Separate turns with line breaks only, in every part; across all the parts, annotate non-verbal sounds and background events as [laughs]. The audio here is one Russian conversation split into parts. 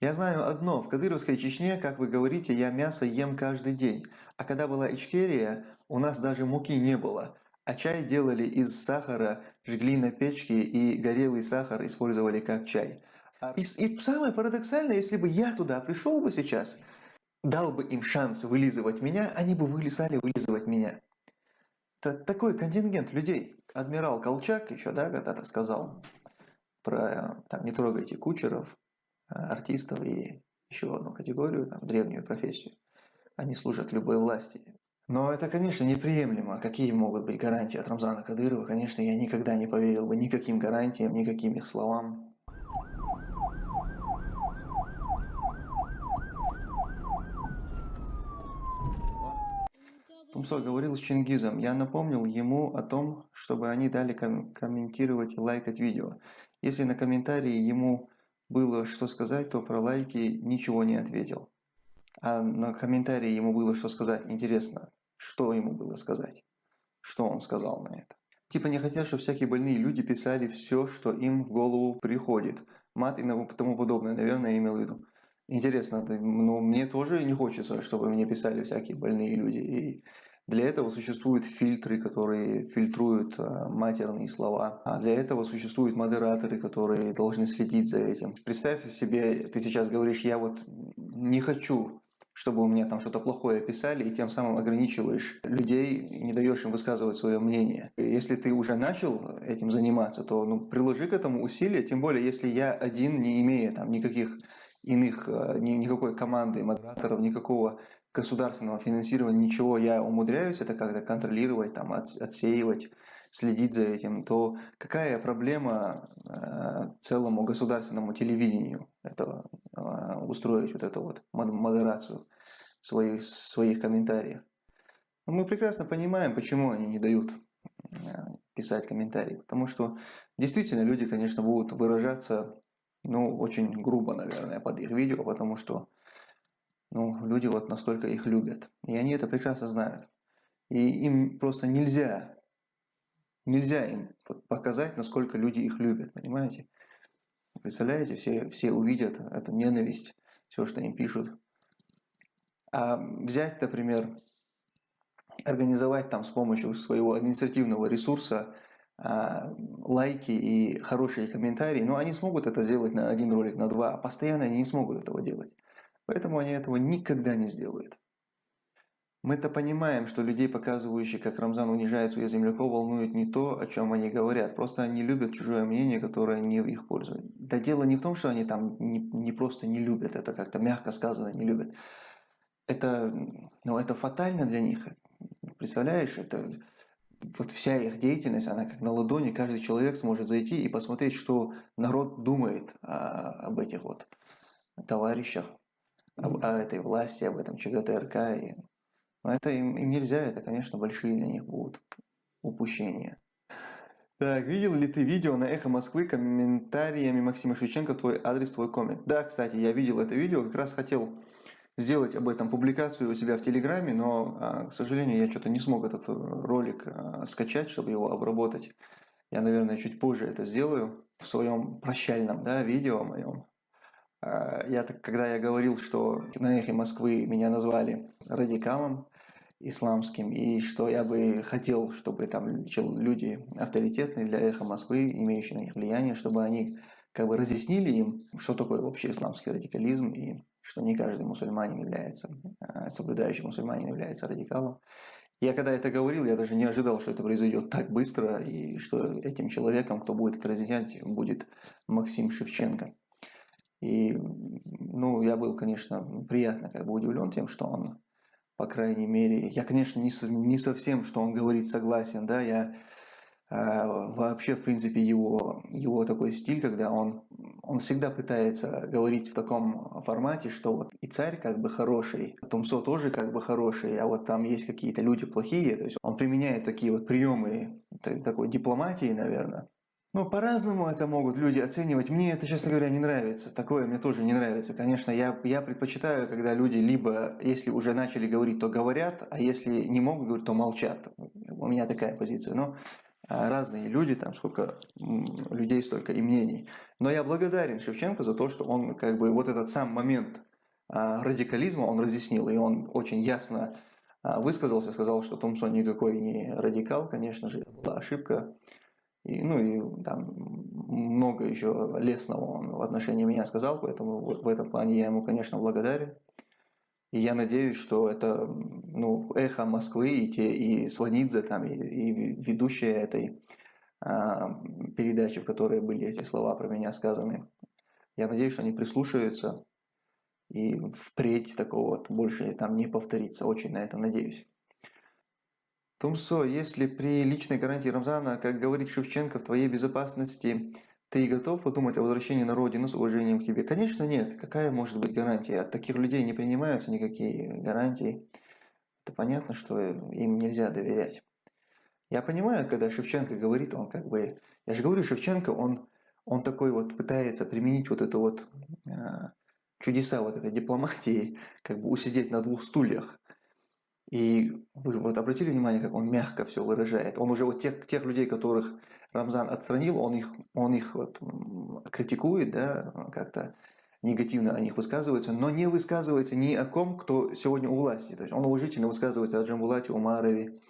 Я знаю одно, в Кадыровской Чечне, как вы говорите, я мясо ем каждый день. А когда была Ичкерия, у нас даже муки не было. А чай делали из сахара, жгли на печке и горелый сахар использовали как чай. И, и самое парадоксальное, если бы я туда пришел бы сейчас, дал бы им шанс вылизывать меня, они бы вылезали вылизывать меня. Это такой контингент людей. Адмирал Колчак еще, да, когда-то сказал про там, не трогайте кучеров, а, артистов и еще одну категорию, там, древнюю профессию. Они служат любой власти. Но это, конечно, неприемлемо. Какие могут быть гарантии от Рамзана Кадырова? Конечно, я никогда не поверил бы никаким гарантиям, никаким их словам. Тумсо говорил с Чингизом. Я напомнил ему о том, чтобы они дали ком комментировать и лайкать видео. Если на комментарии ему было что сказать, то про лайки ничего не ответил. А на комментарии ему было что сказать. Интересно, что ему было сказать? Что он сказал на это? Типа не хотят, чтобы всякие больные люди писали все, что им в голову приходит. Мат и тому подобное, наверное, имел в виду. Интересно, но ну, мне тоже не хочется, чтобы мне писали всякие больные люди. И для этого существуют фильтры, которые фильтруют а, матерные слова. А для этого существуют модераторы, которые должны следить за этим. Представь себе, ты сейчас говоришь, я вот не хочу чтобы у меня там что-то плохое писали, и тем самым ограничиваешь людей не даешь им высказывать свое мнение. Если ты уже начал этим заниматься, то ну, приложи к этому усилия, тем более, если я один, не имея там никаких иных, э, никакой команды модераторов, никакого государственного финансирования, ничего, я умудряюсь это как-то контролировать, там, отсеивать, следить за этим, то какая проблема э, целому государственному телевидению этого, э, устроить вот эту вот модерацию своих, своих комментариев? Мы прекрасно понимаем, почему они не дают писать комментарии, потому что действительно люди, конечно, будут выражаться ну, очень грубо, наверное, под их видео, потому что ну, люди вот настолько их любят. И они это прекрасно знают. И им просто нельзя, нельзя им показать, насколько люди их любят, понимаете? Представляете, все, все увидят эту ненависть, все, что им пишут. А взять, например, организовать там с помощью своего административного ресурса а, лайки и хорошие комментарии, но они смогут это сделать на один ролик, на два, а постоянно они не смогут этого делать. Поэтому они этого никогда не сделают. Мы-то понимаем, что людей, показывающих, как Рамзан унижает своих земляков, волнует не то, о чем они говорят. Просто они любят чужое мнение, которое не в их пользу. Да дело не в том, что они там не, не просто не любят, это как-то мягко сказано, не любят. Это, ну, это фатально для них. Представляешь, это вот вся их деятельность, она как на ладони, каждый человек сможет зайти и посмотреть, что народ думает а, об этих вот товарищах, об, о этой власти, об этом ЧГТРК. И, но это им, им нельзя, это, конечно, большие для них будут упущения. Так, видел ли ты видео на Эхо Москвы комментариями Максима Шевченко, твой адрес, твой коммент? Да, кстати, я видел это видео, как раз хотел сделать об этом публикацию у себя в Телеграме, но, а, к сожалению, я что-то не смог этот ролик а, скачать, чтобы его обработать. Я, наверное, чуть позже это сделаю в своем прощальном да, видео моем. А, я, когда я говорил, что на эхе Москвы меня назвали радикалом исламским, и что я бы хотел, чтобы там люди авторитетные для эхо Москвы, имеющие на них влияние, чтобы они как бы разъяснили им, что такое вообще исламский радикализм и что не каждый мусульманин является, а, соблюдающий мусульманин является радикалом. Я когда это говорил, я даже не ожидал, что это произойдет так быстро, и что этим человеком, кто будет это разъяснять, будет Максим Шевченко. И, ну, я был, конечно, приятно как бы удивлен тем, что он, по крайней мере, я, конечно, не, не совсем, что он говорит, согласен, да, я а, вообще, в принципе, его, его такой стиль, когда он, он всегда пытается говорить в таком формате, что вот и царь как бы хороший, Тумсо тоже как бы хороший, а вот там есть какие-то люди плохие. То есть он применяет такие вот приемы такой дипломатии, наверное. Ну, по-разному это могут люди оценивать. Мне это, честно говоря, не нравится. Такое мне тоже не нравится. Конечно, я, я предпочитаю, когда люди либо, если уже начали говорить, то говорят, а если не могут говорить, то молчат. У меня такая позиция. Но а, разные люди, там сколько людей, столько и мнений. Но я благодарен Шевченко за то, что он как бы вот этот сам момент а, радикализма он разъяснил, и он очень ясно а, высказался, сказал, что Томсон никакой не радикал, конечно же, была ошибка. И, ну и там много еще лестного он в отношении меня сказал, поэтому в этом плане я ему, конечно, благодарен. И я надеюсь, что это ну, эхо Москвы и, те, и Сванидзе, там, и, и ведущие этой а, передачи, в которой были эти слова про меня сказаны. Я надеюсь, что они прислушаются, и впредь такого вот больше там не повторится. Очень на это надеюсь. Тумсо, если при личной гарантии Рамзана, как говорит Шевченко, в твоей безопасности ты готов подумать о возвращении на родину с уважением к тебе? Конечно, нет. Какая может быть гарантия? От таких людей не принимаются никакие гарантии. Это понятно, что им нельзя доверять. Я понимаю, когда Шевченко говорит, он как бы... Я же говорю, Шевченко, он, он такой вот пытается применить вот это вот э, чудеса вот этой дипломатии, как бы усидеть на двух стульях. И вы вот обратили внимание, как он мягко все выражает. Он уже вот тех, тех людей, которых Рамзан отстранил, он их, он их вот критикует, да, как-то негативно о них высказывается, но не высказывается ни о ком, кто сегодня у власти. То есть он уважительно высказывается о Джамбулате Умарове,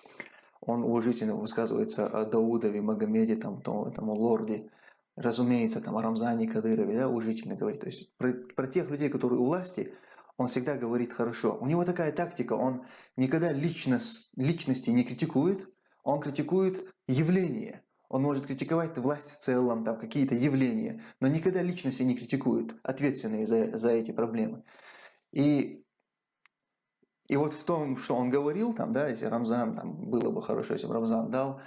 он уважительно высказывается о Даудове, Магомеде, там, том, тому лорде, разумеется, там, о Рамзане Кадырове, да, уважительно говорит. То есть про, про тех людей, которые у власти, он всегда говорит хорошо. У него такая тактика, он никогда личность, личности не критикует, он критикует явление. Он может критиковать власть в целом, там какие-то явления, но никогда личности не критикует, ответственные за, за эти проблемы. И, и вот в том, что он говорил, там, да, если Рамзан, там, было бы хорошо, если бы Рамзан дал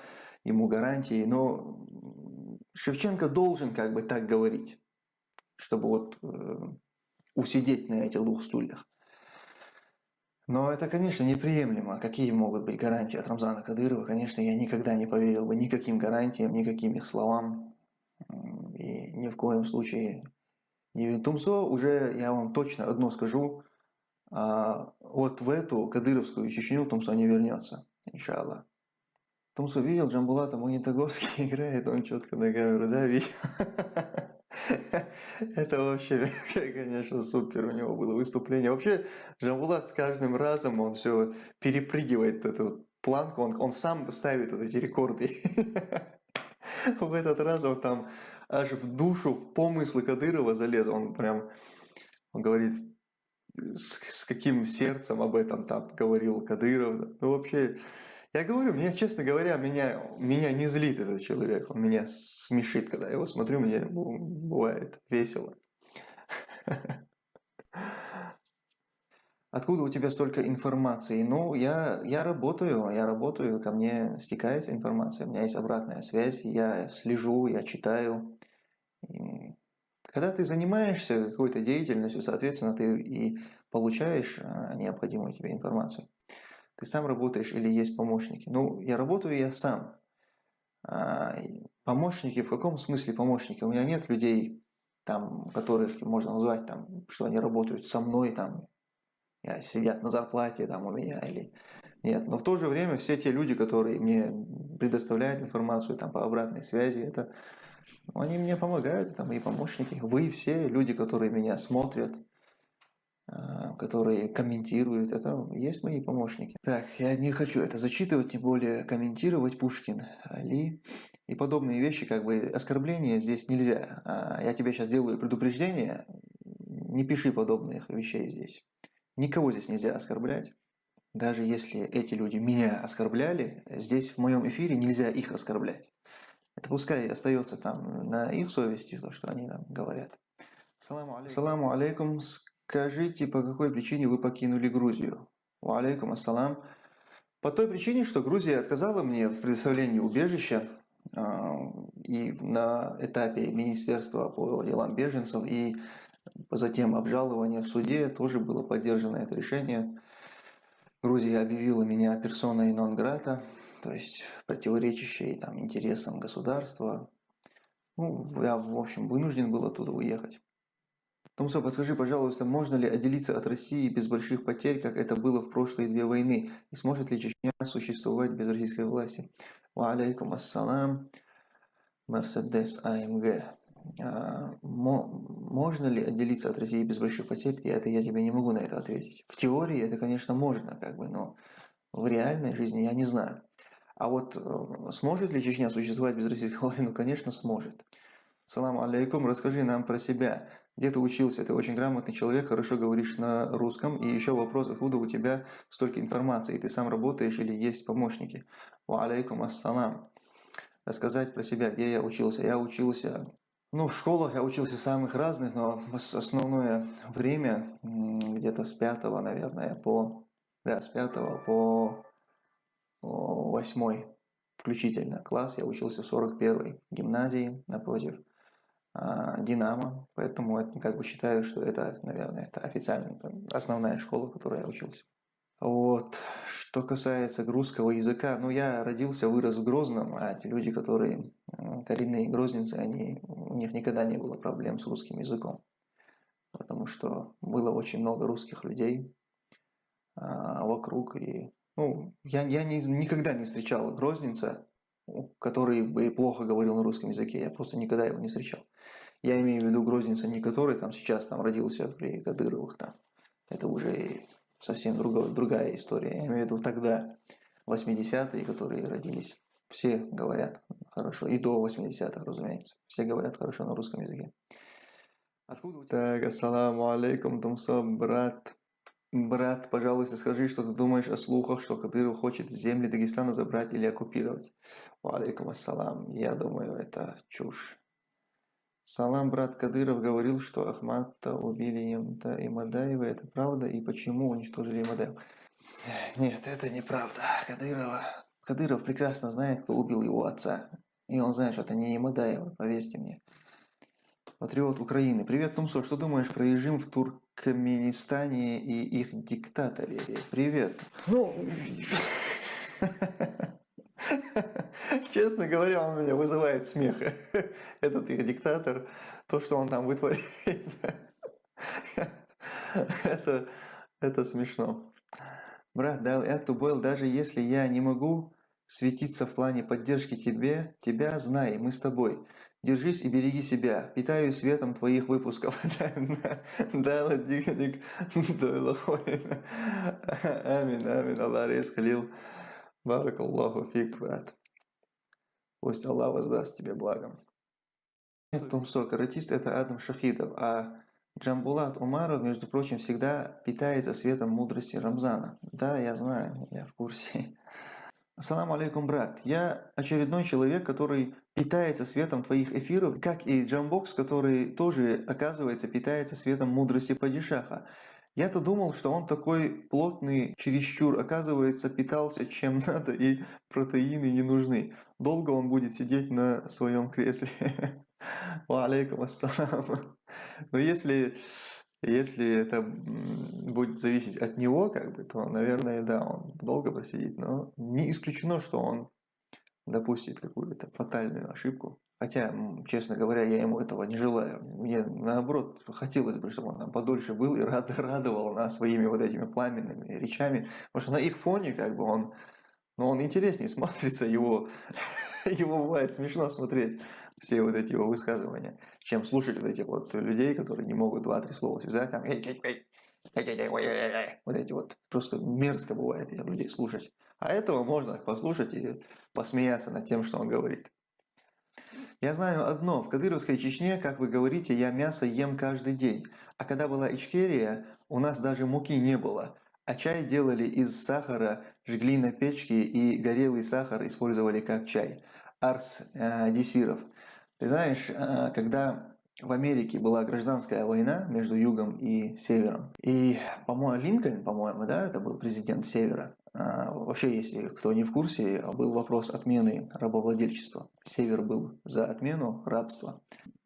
ему гарантии, но Шевченко должен как бы так говорить, чтобы вот э, усидеть на этих двух стульях. Но это, конечно, неприемлемо. Какие могут быть гарантии от Рамзана Кадырова? Конечно, я никогда не поверил бы никаким гарантиям, никаким их словам. И ни в коем случае не Тумсо уже, я вам точно одно скажу, а, вот в эту кадыровскую Чечню Тумсо не вернется, иншаллах. Тумсо видел, Джамбулата Магнитогорский [laughs] играет, он четко на камеру, да, видел? [laughs] Это вообще, [laughs] конечно, супер у него было выступление. Вообще, Жамбулат с каждым разом, он все перепрыгивает эту планку, он, он сам ставит вот эти рекорды. [laughs] В этот раз он там аж в душу, в помыслы Кадырова залез. Он прям, он говорит, с, с каким сердцем об этом там говорил Кадыров. Ну, вообще, я говорю, мне, честно говоря, меня, меня не злит этот человек. Он меня смешит, когда я его смотрю, мне бывает весело. Откуда у тебя столько информации? Ну, я, я работаю, я работаю, ко мне стекается информация, у меня есть обратная связь, я слежу, я читаю. И когда ты занимаешься какой-то деятельностью, соответственно, ты и получаешь а, необходимую тебе информацию. Ты сам работаешь или есть помощники? Ну, я работаю я сам. А, помощники, в каком смысле помощники? У меня нет людей, там, которых можно назвать, там, что они работают со мной, там, сидят на зарплате там, у меня или нет. Но в то же время все те люди, которые мне предоставляют информацию там, по обратной связи, это они мне помогают, это мои помощники. Вы все люди, которые меня смотрят, а, которые комментируют, это есть мои помощники. Так, я не хочу это зачитывать, тем более комментировать Пушкин, Али и подобные вещи, как бы оскорбления здесь нельзя. А, я тебе сейчас делаю предупреждение, не пиши подобных вещей здесь. Никого здесь нельзя оскорблять. Даже если эти люди меня оскорбляли, здесь в моем эфире нельзя их оскорблять. Это пускай остается там на их совести, то, что они там говорят. Саламу алейкум. Скажите, по какой причине вы покинули Грузию? Ва алейкум ассалам. По той причине, что Грузия отказала мне в предоставлении убежища а, и на этапе Министерства по делам беженцев, и затем обжалование в суде тоже было поддержано это решение. Грузия объявила меня персоной нон-грата, то есть противоречащей там, интересам государства. Ну, я, в общем, вынужден был оттуда уехать. Томсо, подскажи, пожалуйста, можно ли отделиться от России без больших потерь, как это было в прошлые две войны? И сможет ли Чечня существовать без российской власти? Ва алейкум ассалам. Мерседес АМГ. А, можно ли отделиться от России без больших потерь? Это я тебе не могу на это ответить. В теории это, конечно, можно, как бы, но в реальной жизни я не знаю. А вот э, сможет ли Чечня существовать без российской власти? Ну, конечно, сможет. Салам алейкум, расскажи нам про себя. Где ты учился? Ты очень грамотный человек, хорошо говоришь на русском. И еще вопрос, откуда у тебя столько информации? Ты сам работаешь или есть помощники? Ва алейкум ассалам. Рассказать про себя, где я учился. Я учился, ну, в школах я учился самых разных, но основное время, где-то с пятого, наверное, по, да, с пятого по восьмой включительно класс я учился в 41-й гимназии напротив Динамо, поэтому это, как бы считаю, что это, наверное, это официально основная школа, в которой я учился. Вот. Что касается русского языка, ну, я родился, вырос в Грозном, а те люди, которые коренные грозненцы, они, у них никогда не было проблем с русским языком. Потому что было очень много русских людей а, вокруг, и ну, я, я не, никогда не встречал грозненца, который бы плохо говорил на русском языке, я просто никогда его не встречал. Я имею в виду грозненца не который там сейчас там родился при Кадыровых там. Это уже совсем другая, другая история. Я имею в виду тогда, 80-е, которые родились. Все говорят хорошо. И до 80-х, разумеется. Все говорят хорошо на русском языке. Откуда у тебя? Так, ассаламу алейкум, Тумсо, брат. Брат, пожалуйста, скажи, что ты думаешь о слухах, что Кадыров хочет земли Дагестана забрать или оккупировать. Алейкум ассалам. Я думаю, это чушь. Салам, брат Кадыров говорил, что Ахмата убили Имта и Мадаева. Это правда? И почему уничтожили Мадаева? Нет, это неправда. Кадырова... Кадыров прекрасно знает, кто убил его отца. И он знает, что это не Имадаева, поверьте мне. Патриот Украины. Привет, Тумсо. Что думаешь про режим в Туркменистане и их диктаторе? Привет. Ну, честно говоря, он меня вызывает смех. [laughs] Этот их диктатор, то, что он там вытворяет. [laughs] это, это смешно. Брат, да, это был, даже если я не могу светиться в плане поддержки тебе, тебя, знай, мы с тобой. Держись и береги себя. Питаю светом твоих выпусков. [laughs] Да, ладик, Амин, амин, Аллах Халил. بارك الله فيك, брат. Пусть Аллах воздаст тебе благом. Тумсо, каратист это Адам Шахидов, а Джамбулат Умаров, между прочим, всегда питается светом мудрости Рамзана. Да, я знаю, я в курсе. السلام عليكم, брат. Я очередной человек, который питается светом твоих эфиров, как и Джамбокс, который тоже, оказывается, питается светом мудрости Падишаха. Я-то думал, что он такой плотный, чересчур, оказывается, питался чем [laughs] надо, и протеины не нужны. Долго он будет сидеть на своем кресле. [laughs] Ва алейкум ассалам. Но если если это будет зависеть от него, как бы, то, наверное, да, он долго просидит. Но не исключено, что он допустит какую-то фатальную ошибку. Хотя, честно говоря, я ему этого не желаю. Мне, наоборот, хотелось бы, чтобы он там подольше был и рад, [laughs] радовал нас своими вот этими пламенными речами. Потому что на их фоне, как бы, он, ну, он интереснее [laughs] смотрится, его, [laughs] его бывает смешно смотреть все вот эти его высказывания, чем слушать вот этих вот людей, которые не могут два-три слова связать, там, вот эти вот, просто мерзко бывает этих людей слушать. А этого можно послушать и посмеяться над тем, что он говорит. Я знаю одно, в Кадыровской Чечне, как вы говорите, я мясо ем каждый день. А когда была Ичкерия, у нас даже муки не было. А чай делали из сахара, жгли на печке и горелый сахар использовали как чай. Арс э, Десиров. Ты знаешь, э, когда в Америке была гражданская война между Югом и Севером, и, по-моему, Линкольн, по-моему, да, это был президент Севера. А, вообще, если кто не в курсе, был вопрос отмены рабовладельчества. Север был за отмену рабства,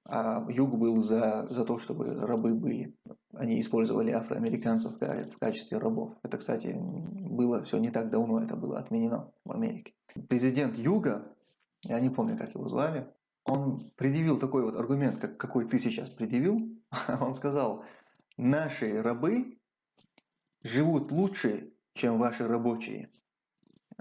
а Юг был за, за то, чтобы рабы были. Они использовали афроамериканцев в качестве рабов. Это, кстати, было все не так давно, это было отменено в Америке. Президент Юга, я не помню, как его звали, он предъявил такой вот аргумент, как, какой ты сейчас предъявил. [laughs] Он сказал, наши рабы живут лучше, чем ваши рабочие.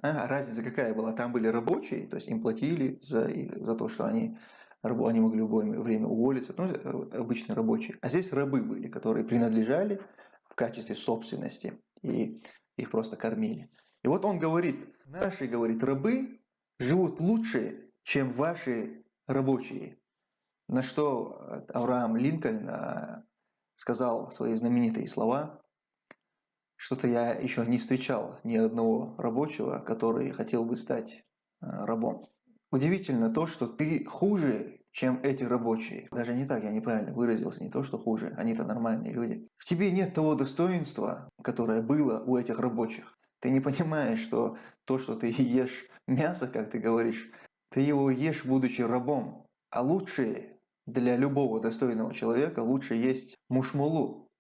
А, разница какая была? Там были рабочие, то есть им платили за, за то, что они, они могли в любое время уволиться, ну, э, обычные рабочие. А здесь рабы были, которые принадлежали в качестве собственности, и их просто кормили. И вот он говорит, наши, говорит, рабы живут лучше, чем ваши рабочие. На что Авраам Линкольн а, сказал свои знаменитые слова, что-то я еще не встречал ни одного рабочего, который хотел бы стать а, рабом. Удивительно то, что ты хуже, чем эти рабочие. Даже не так, я неправильно выразился, не то, что хуже, они-то нормальные люди. В тебе нет того достоинства, которое было у этих рабочих. Ты не понимаешь, что то, что ты [laughs] ешь мясо, как ты говоришь, ты его ешь, будучи рабом. А лучше для любого достойного человека лучше есть мушмулу,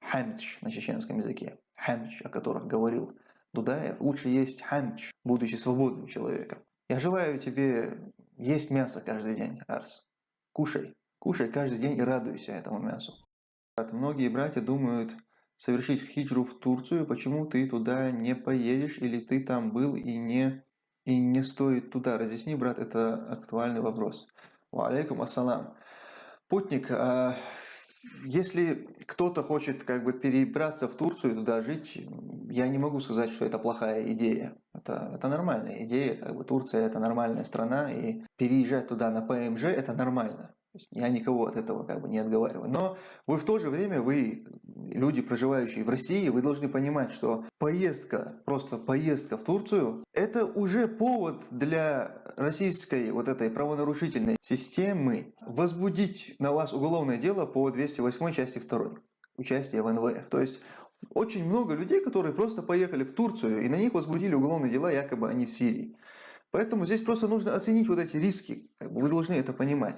хамч на чеченском языке, хамч, о которых говорил Дудаев, лучше есть хамч, будучи свободным человеком. Я желаю тебе есть мясо каждый день, Арс. Кушай, кушай каждый день и радуйся этому мясу. Многие братья думают совершить хиджру в Турцию, почему ты туда не поедешь или ты там был и не и не стоит туда. Разъясни, брат, это актуальный вопрос. Алейкум ассалам. Путник, а если кто-то хочет как бы перебраться в Турцию, туда жить, я не могу сказать, что это плохая идея. Это, это нормальная идея, как бы Турция это нормальная страна, и переезжать туда на ПМЖ это нормально. Я никого от этого как бы не отговариваю. Но вы в то же время, вы, люди, проживающие в России, вы должны понимать, что поездка, просто поездка в Турцию, это уже повод для российской вот этой правонарушительной системы возбудить на вас уголовное дело по 208 части 2 участие в НВФ. То есть очень много людей, которые просто поехали в Турцию и на них возбудили уголовные дела, якобы они в Сирии. Поэтому здесь просто нужно оценить вот эти риски. Вы должны это понимать.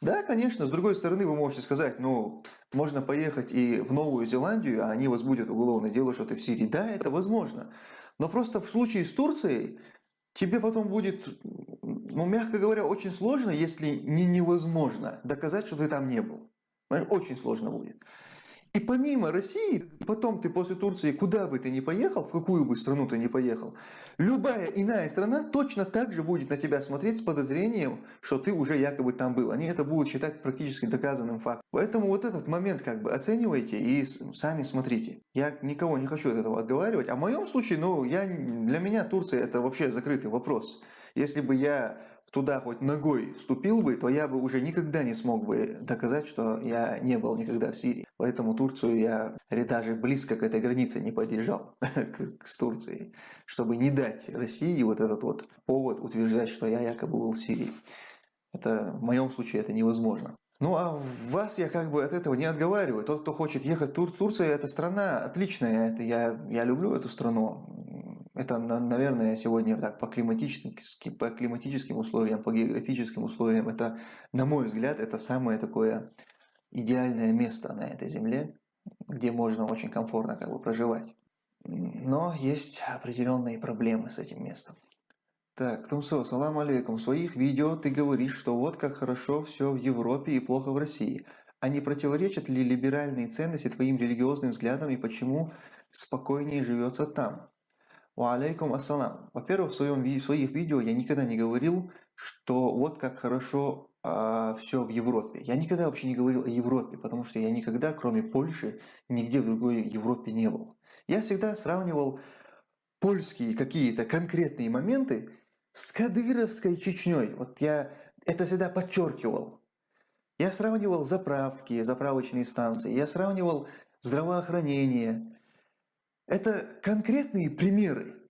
Да, конечно, с другой стороны вы можете сказать, ну, можно поехать и в Новую Зеландию, а они возбудят уголовное дело, что ты в Сирии. Да, это возможно. Но просто в случае с Турцией тебе потом будет, ну, мягко говоря, очень сложно, если не невозможно доказать, что ты там не был. Очень сложно будет. И помимо России, потом ты после Турции, куда бы ты ни поехал, в какую бы страну ты ни поехал, любая иная страна точно так же будет на тебя смотреть с подозрением, что ты уже якобы там был. Они это будут считать практически доказанным фактом. Поэтому вот этот момент как бы оценивайте и сами смотрите. Я никого не хочу от этого отговаривать. А в моем случае, ну, я, для меня Турция это вообще закрытый вопрос. Если бы я туда хоть ногой вступил бы, то я бы уже никогда не смог бы доказать, что я не был никогда в Сирии. Поэтому Турцию я даже близко к этой границе не подъезжал, [laughs] с Турцией, чтобы не дать России вот этот вот повод утверждать, что я якобы был в Сирии. Это, в моем случае это невозможно. Ну а вас я как бы от этого не отговариваю. Тот, кто хочет ехать в Тур Турция, это страна отличная. Это я, я люблю эту страну. Это, наверное, сегодня так по климатическим, по климатическим условиям, по географическим условиям, это, на мой взгляд, это самое такое идеальное место на этой земле, где можно очень комфортно как бы проживать. Но есть определенные проблемы с этим местом. Так, Тумсо, салам алейкум. В своих видео ты говоришь, что вот как хорошо все в Европе и плохо в России. А не противоречат ли либеральные ценности твоим религиозным взглядам и почему спокойнее живется там? Алейкум ассалам. Во-первых, в, своем, в своих видео я никогда не говорил, что вот как хорошо э, а, все в Европе. Я никогда вообще не говорил о Европе, потому что я никогда, кроме Польши, нигде в другой Европе не был. Я всегда сравнивал польские какие-то конкретные моменты с Кадыровской Чечней. Вот я это всегда подчеркивал. Я сравнивал заправки, заправочные станции, я сравнивал здравоохранение, это конкретные примеры.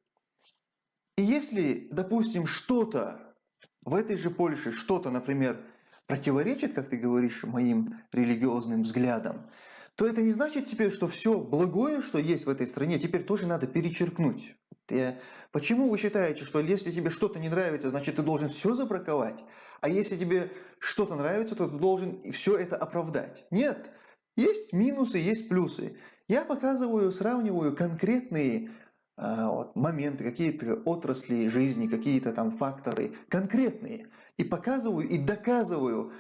И если, допустим, что-то в этой же Польше, что-то, например, противоречит, как ты говоришь, моим религиозным взглядам, то это не значит теперь, что все благое, что есть в этой стране, теперь тоже надо перечеркнуть. Ты, почему вы считаете, что если тебе что-то не нравится, значит ты должен все забраковать, а если тебе что-то нравится, то ты должен все это оправдать? Нет, есть минусы, есть плюсы. Я показываю, сравниваю конкретные а, вот, моменты, какие-то отрасли жизни, какие-то там факторы конкретные. И показываю, и доказываю.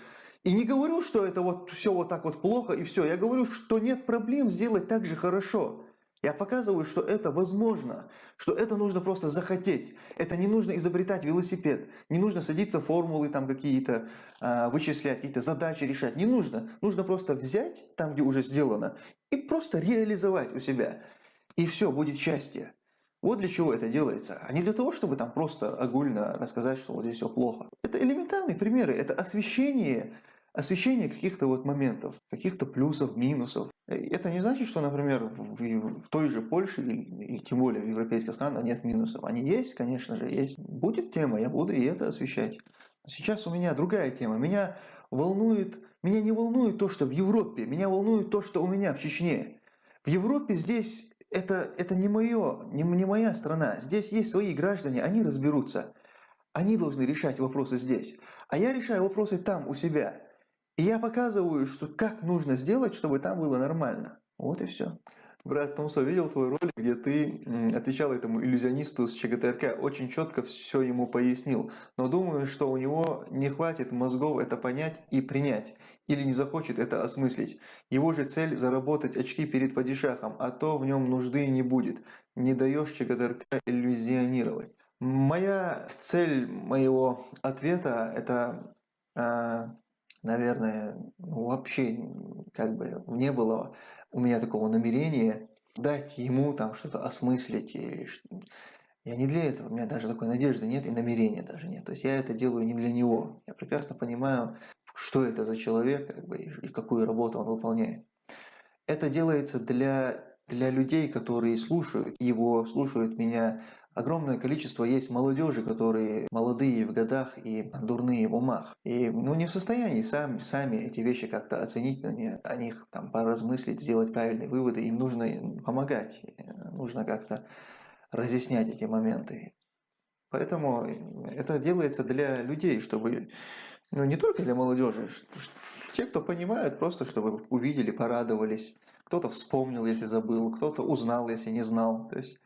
И не говорю, что это вот все вот так вот плохо и все. Я говорю, что нет проблем сделать так же хорошо. Я показываю, что это возможно, что это нужно просто захотеть. Это не нужно изобретать велосипед, не нужно садиться формулы там какие-то, э, вычислять, какие-то задачи решать. Не нужно. Нужно просто взять там, где уже сделано, и просто реализовать у себя. И все, будет счастье. Вот для чего это делается, а не для того, чтобы там просто огульно рассказать, что вот здесь все плохо. Это элементарные примеры, это освещение, освещение каких-то вот моментов, каких-то плюсов, минусов. Это не значит, что, например, в, в той же Польше или тем более в европейских странах нет минусов. Они есть, конечно же, есть. Будет тема, я буду и это освещать. Сейчас у меня другая тема. Меня волнует, меня не волнует то, что в Европе, меня волнует то, что у меня в Чечне. В Европе здесь это, это не мое, не, не моя страна. Здесь есть свои граждане, они разберутся. Они должны решать вопросы здесь. А я решаю вопросы там, у себя. И я показываю, что как нужно сделать, чтобы там было нормально. Вот и все. Брат Томсо, видел твой ролик, где ты отвечал этому иллюзионисту с ЧГТРК, очень четко все ему пояснил. Но думаю, что у него не хватит мозгов это понять и принять. Или не захочет это осмыслить. Его же цель заработать очки перед падишахом, а то в нем нужды не будет. Не даешь ЧГТРК иллюзионировать. Моя цель моего ответа это, а, наверное, вообще как бы не было у меня такого намерения дать ему там что-то осмыслить. И я не для этого, у меня даже такой надежды нет и намерения даже нет. То есть я это делаю не для него. Я прекрасно понимаю, что это за человек как бы, и какую работу он выполняет. Это делается для, для людей, которые слушают его, слушают меня, огромное количество есть молодежи, которые молодые в годах и дурные в умах. И ну, не в состоянии сами, сами эти вещи как-то оценить, о них там, поразмыслить, сделать правильные выводы. Им нужно помогать, нужно как-то разъяснять эти моменты. Поэтому это делается для людей, чтобы, ну не только для молодежи, те, кто понимают, просто чтобы увидели, порадовались. Кто-то вспомнил, если забыл, кто-то узнал, если не знал. То есть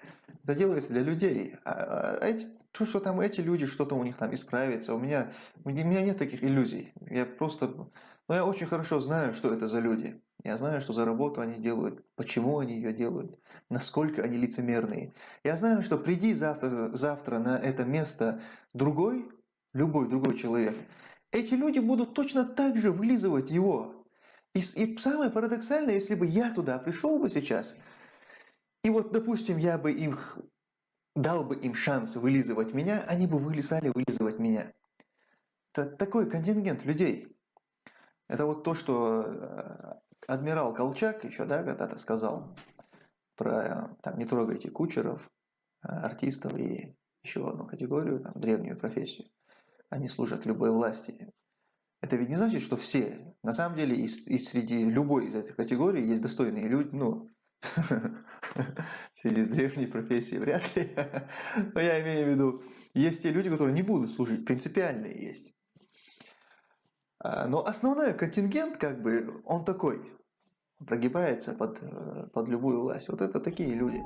это делается для людей. А, а эти, то, что там эти люди, что-то у них там исправится, у меня, у меня нет таких иллюзий. Я просто, ну я очень хорошо знаю, что это за люди. Я знаю, что за работу они делают, почему они ее делают, насколько они лицемерные. Я знаю, что приди завтра, завтра на это место другой, любой другой человек, эти люди будут точно так же вылизывать его, и, и самое парадоксальное, если бы я туда пришел бы сейчас, и вот, допустим, я бы им дал бы им шанс вылизывать меня, они бы вылезали вылизывать меня. Это такой контингент людей. Это вот то, что э, адмирал Колчак еще, да, когда-то сказал про там, не трогайте кучеров, э, артистов и еще одну категорию, там, древнюю профессию. Они служат любой власти. Это ведь не значит, что все. На самом деле, и, и среди любой из этих категорий есть достойные люди, ну, [laughs] среди древней профессии вряд ли. Но я имею в виду, есть те люди, которые не будут служить, принципиальные есть. А, но основной контингент, как бы, он такой, прогибается под, э, под любую власть. Вот это такие люди.